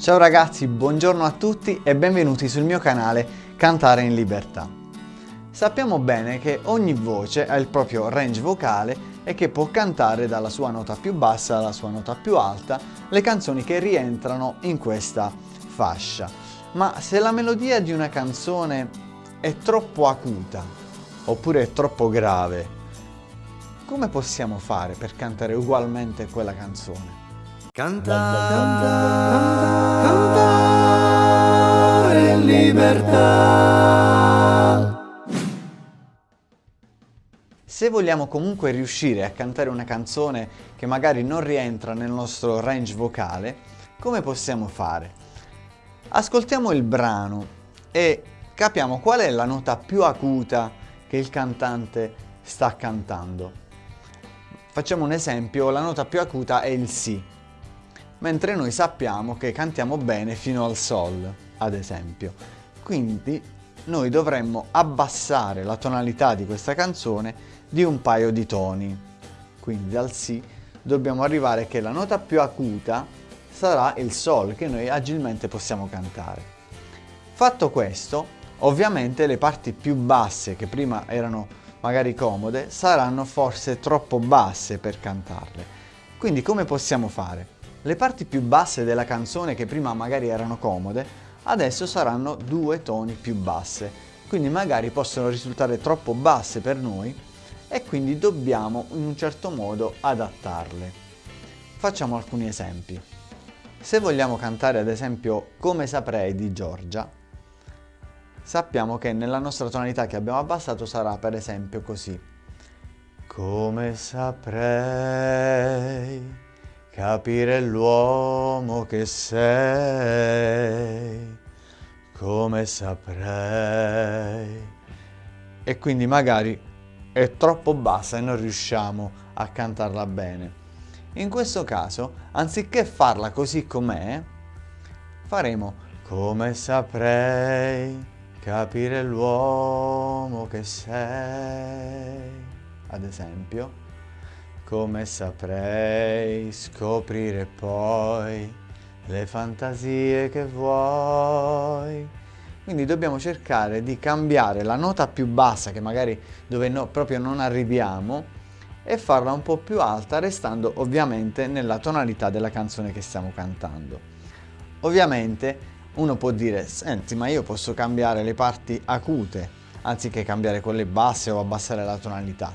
Ciao ragazzi, buongiorno a tutti e benvenuti sul mio canale Cantare in Libertà. Sappiamo bene che ogni voce ha il proprio range vocale e che può cantare dalla sua nota più bassa alla sua nota più alta le canzoni che rientrano in questa fascia. Ma se la melodia di una canzone è troppo acuta oppure è troppo grave, come possiamo fare per cantare ugualmente quella canzone? Cantare, cantare in libertà. Se vogliamo comunque riuscire a cantare una canzone che magari non rientra nel nostro range vocale, come possiamo fare? Ascoltiamo il brano e capiamo qual è la nota più acuta che il cantante sta cantando. Facciamo un esempio, la nota più acuta è il Si mentre noi sappiamo che cantiamo bene fino al Sol, ad esempio. Quindi noi dovremmo abbassare la tonalità di questa canzone di un paio di toni. Quindi dal Si dobbiamo arrivare che la nota più acuta sarà il Sol che noi agilmente possiamo cantare. Fatto questo, ovviamente le parti più basse che prima erano magari comode saranno forse troppo basse per cantarle. Quindi come possiamo fare? Le parti più basse della canzone che prima magari erano comode, adesso saranno due toni più basse, quindi magari possono risultare troppo basse per noi e quindi dobbiamo in un certo modo adattarle. Facciamo alcuni esempi. Se vogliamo cantare ad esempio Come saprei di Giorgia, sappiamo che nella nostra tonalità che abbiamo abbassato sarà per esempio così. Come saprei capire l'uomo che sei, come saprei. E quindi magari è troppo bassa e non riusciamo a cantarla bene. In questo caso, anziché farla così com'è, faremo come saprei capire l'uomo che sei, ad esempio come saprei scoprire poi le fantasie che vuoi. Quindi dobbiamo cercare di cambiare la nota più bassa, che magari dove no, proprio non arriviamo, e farla un po' più alta, restando ovviamente nella tonalità della canzone che stiamo cantando. Ovviamente uno può dire, senti ma io posso cambiare le parti acute, anziché cambiare quelle basse o abbassare la tonalità.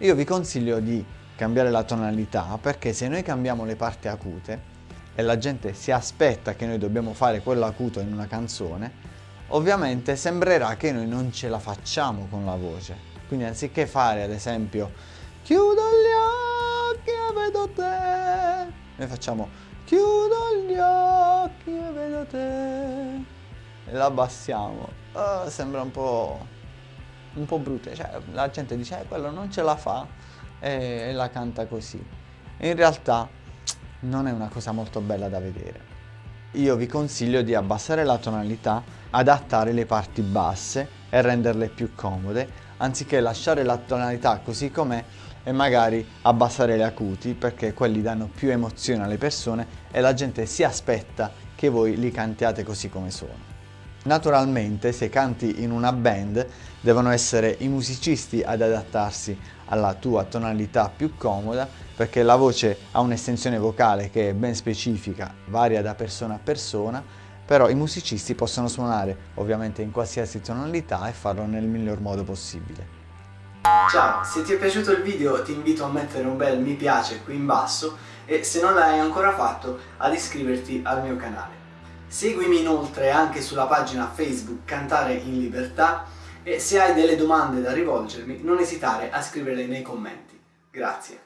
Io vi consiglio di cambiare la tonalità perché se noi cambiamo le parti acute e la gente si aspetta che noi dobbiamo fare quello acuto in una canzone ovviamente sembrerà che noi non ce la facciamo con la voce. Quindi anziché fare ad esempio chiudo gli occhi e vedo te noi facciamo chiudo gli occhi e vedo te e la abbassiamo. Oh, sembra un po' un po' brutto. Cioè la gente dice eh, quello non ce la fa e la canta così. In realtà non è una cosa molto bella da vedere. Io vi consiglio di abbassare la tonalità, adattare le parti basse e renderle più comode, anziché lasciare la tonalità così com'è e magari abbassare le acuti perché quelli danno più emozione alle persone e la gente si aspetta che voi li cantiate così come sono. Naturalmente se canti in una band devono essere i musicisti ad adattarsi alla tua tonalità più comoda perché la voce ha un'estensione vocale che è ben specifica, varia da persona a persona, però i musicisti possono suonare ovviamente in qualsiasi tonalità e farlo nel miglior modo possibile. Ciao, se ti è piaciuto il video ti invito a mettere un bel mi piace qui in basso e se non l'hai ancora fatto ad iscriverti al mio canale. Seguimi inoltre anche sulla pagina Facebook Cantare in Libertà e se hai delle domande da rivolgermi non esitare a scriverle nei commenti. Grazie.